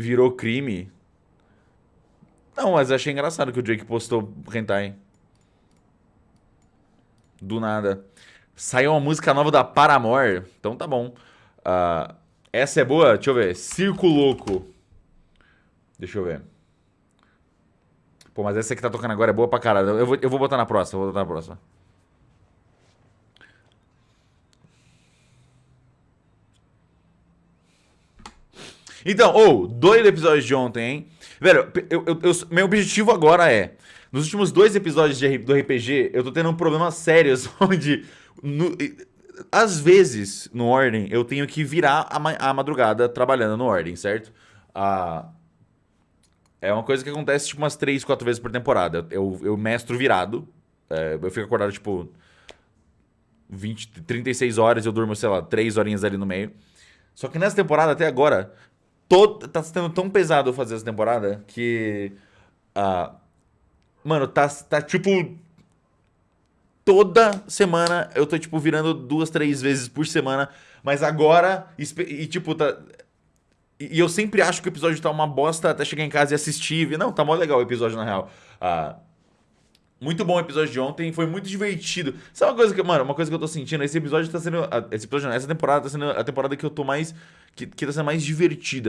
virou crime. Não, mas achei engraçado que o Drake postou hentai. Do nada. Saiu uma música nova da Paramore. Então tá bom. Uh, essa é boa? Deixa eu ver. Circo Louco. Deixa eu ver. Pô, mas essa que tá tocando agora é boa pra caralho. Eu vou, eu vou botar na próxima. Vou botar na próxima. Então, ou, oh, dois episódios de ontem, hein? Velho, eu, eu, eu, meu objetivo agora é... Nos últimos dois episódios de, do RPG, eu tô tendo um problemas sérios onde... No, às vezes, no Ordem, eu tenho que virar a, a madrugada trabalhando no Ordem, certo? Ah, é uma coisa que acontece tipo umas 3, 4 vezes por temporada. Eu, eu mestro virado. É, eu fico acordado tipo 20, 36 horas eu durmo, sei lá, 3 horinhas ali no meio. Só que nessa temporada, até agora, todo, tá sendo tão pesado fazer essa temporada que. Uh, mano, tá, tá tipo. Toda semana eu tô, tipo, virando duas, três vezes por semana. Mas agora. E, tipo, tá. E eu sempre acho que o episódio tá uma bosta até chegar em casa e assistir. Não, tá mó legal o episódio, na real. Ah, muito bom o episódio de ontem, foi muito divertido. Sabe uma coisa que, mano, uma coisa que eu tô sentindo? Esse episódio tá sendo. Esse episódio, essa temporada tá sendo a temporada que eu tô mais. Que, que tá sendo mais divertida, velho.